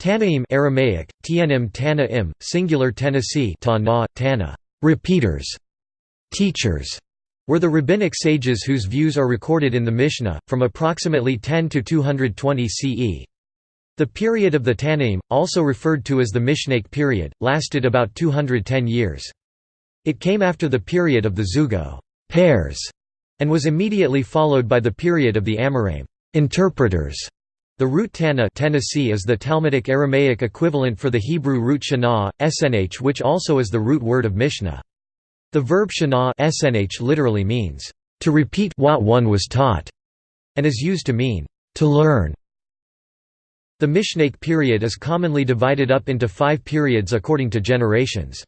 Tanaim Aramaic, Tnim Tana singular Tennessee ta Tana, repeaters, teachers, were the rabbinic sages whose views are recorded in the Mishnah, from approximately 10 to 220 CE. The period of the Tanaim, also referred to as the Mishnaic period, lasted about 210 years. It came after the period of the Zugot pairs, and was immediately followed by the period of the Amoraim interpreters. The root Tana Tennessee is the Talmudic Aramaic equivalent for the Hebrew root shana, shn which also is the root word of Mishnah. The verb shana shn literally means, "...to repeat what one was taught", and is used to mean, "...to learn". The Mishnaic period is commonly divided up into five periods according to generations.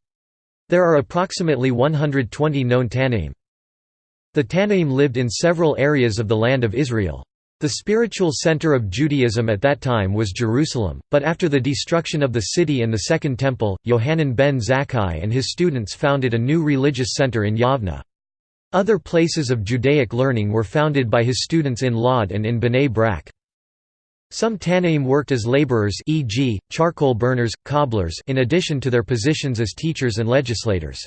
There are approximately 120 known Tanaim. The Tanaim lived in several areas of the land of Israel. The spiritual center of Judaism at that time was Jerusalem, but after the destruction of the city and the Second Temple, Yohanan ben Zakkai and his students founded a new religious center in Yavna. Other places of Judaic learning were founded by his students in Lod and in Bnei Brak. Some Tanaim worked as laborers e.g., charcoal burners, cobblers in addition to their positions as teachers and legislators.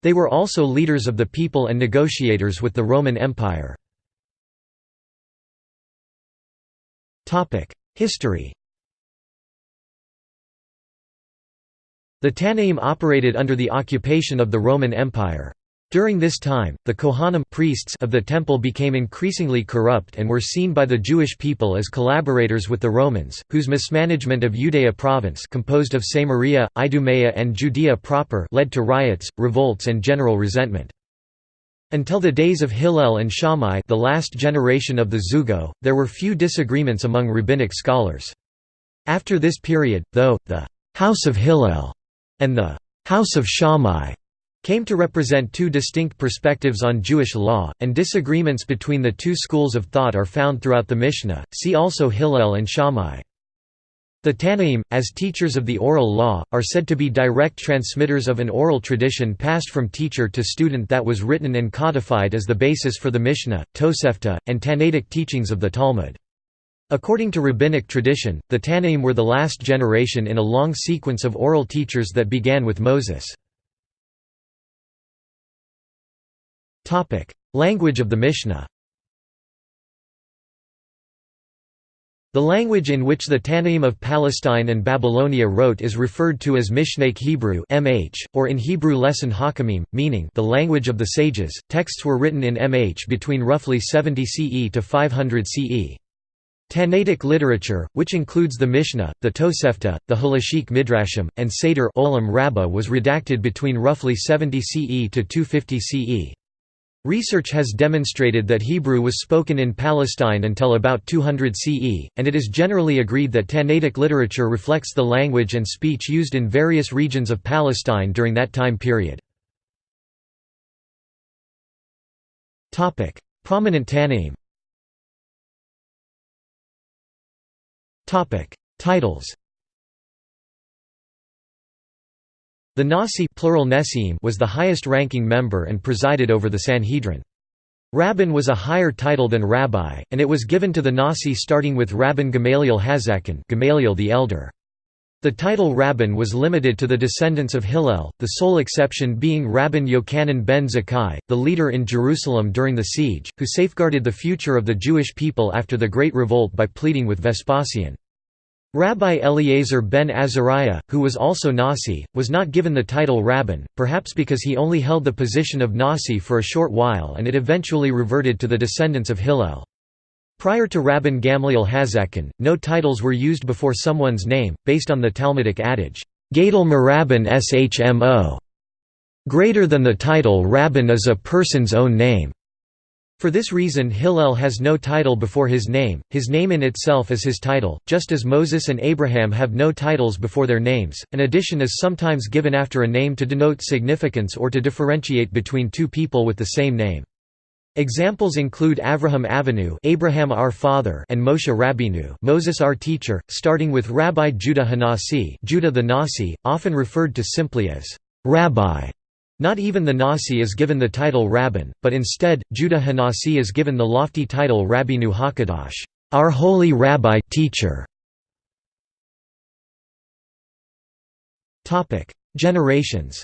They were also leaders of the people and negotiators with the Roman Empire. History The Tanaim operated under the occupation of the Roman Empire. During this time, the Kohanim priests of the temple became increasingly corrupt and were seen by the Jewish people as collaborators with the Romans, whose mismanagement of Judea province composed of Samaria, Idumea and Judea proper led to riots, revolts and general resentment. Until the days of Hillel and Shammai the last generation of the Zugot, there were few disagreements among rabbinic scholars. After this period, though, the «house of Hillel» and the «house of Shammai» came to represent two distinct perspectives on Jewish law, and disagreements between the two schools of thought are found throughout the Mishnah, see also Hillel and Shammai. The Tanaim, as teachers of the oral law, are said to be direct transmitters of an oral tradition passed from teacher to student that was written and codified as the basis for the Mishnah, Tosefta, and Tannaitic teachings of the Talmud. According to rabbinic tradition, the Tanaim were the last generation in a long sequence of oral teachers that began with Moses. Language of the Mishnah The language in which the Tanaim of Palestine and Babylonia wrote is referred to as Mishnaic Hebrew (MH), or in Hebrew Leshon Hakamim, meaning the language of the sages. Texts were written in MH between roughly 70 CE to 500 CE. Tannaitic literature, which includes the Mishnah, the Tosefta, the Halachic Midrashim, and Seder Olam Rabbah was redacted between roughly 70 CE to 250 CE. Research has demonstrated that Hebrew was spoken in Palestine until about 200 CE, and it is generally agreed that Tannaitic literature reflects the language and speech used in various regions of Palestine during that time period. Prominent Tanaim Titles The Nasi plural was the highest-ranking member and presided over the Sanhedrin. Rabban was a higher title than rabbi, and it was given to the Nasi starting with Rabban Gamaliel Hazakan Gamaliel the Elder. The title Rabban was limited to the descendants of Hillel, the sole exception being Rabban Yochanan ben Zakkai, the leader in Jerusalem during the siege, who safeguarded the future of the Jewish people after the Great Revolt by pleading with Vespasian. Rabbi Eliezer ben Azariah, who was also Nasi, was not given the title Rabban, perhaps because he only held the position of Nasi for a short while and it eventually reverted to the descendants of Hillel. Prior to Rabban Gamliel Hazakan, no titles were used before someone's name, based on the Talmudic adage, Gadol Merabban Shmo. Greater than the title Rabban is a person's own name. For this reason Hillel has no title before his name, his name in itself is his title, just as Moses and Abraham have no titles before their names. An addition is sometimes given after a name to denote significance or to differentiate between two people with the same name. Examples include Avraham Avinu Abraham our father and Moshe Rabbeinu Moses our teacher, starting with Rabbi Judah Hanasi Judah the Nasi, often referred to simply as Rabbi. Not even the Nasi is given the title Rabban, but instead, Judah Hanasi is given the lofty title Rabbeinu Hakadosh, our holy rabbi teacher. Generations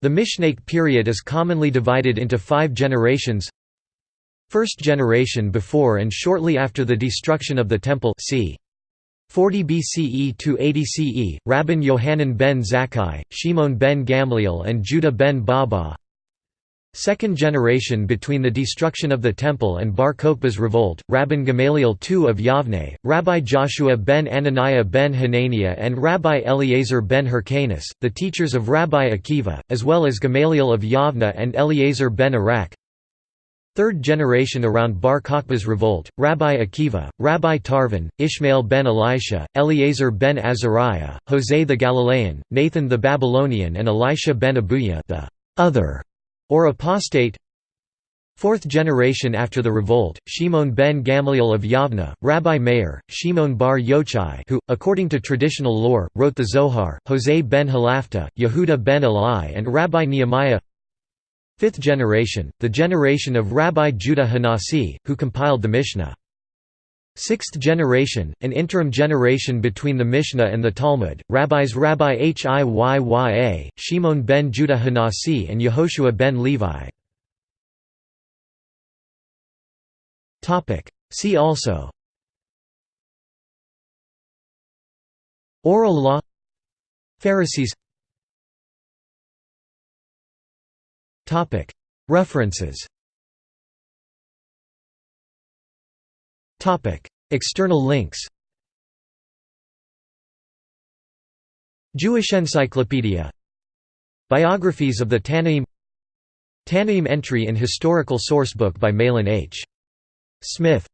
The Mishnaic period is commonly divided into five generations First generation before and shortly after the destruction of the Temple c. 40 BCE to 80 CE, Rabban Yohanan ben Zakkai, Shimon ben Gamliel and Judah ben Baba. Second generation between the destruction of the Temple and Bar Kokhba's revolt, Rabban Gamaliel II of Yavne, Rabbi Joshua ben Ananiah ben Hananiah and Rabbi Eliezer ben Hyrcanus, the teachers of Rabbi Akiva, as well as Gamaliel of Yavne and Eliezer ben Arak Third generation around Bar Kokhba's revolt, Rabbi Akiva, Rabbi Tarfon, Ishmael ben Elisha, Eliezer ben Azariah, Jose the Galilean, Nathan the Babylonian and Elisha ben Abuya the other, or apostate. Fourth generation after the revolt, Shimon ben Gamliel of Yavna, Rabbi Meir, Shimon bar Yochai who, according to traditional lore, wrote the Zohar, Jose ben Halafta, Yehuda ben Eli and Rabbi Nehemiah Fifth generation, the generation of Rabbi Judah Hanasi, who compiled the Mishnah. Sixth generation, an interim generation between the Mishnah and the Talmud, rabbis Rabbi Hiyya, Shimon ben Judah Hanasi and Yehoshua ben Levi. See also Oral law Pharisees References. External links. Jewish Encyclopedia. Biographies of the Tanaim. Tanaim entry in Historical Sourcebook by Mahlon H. Smith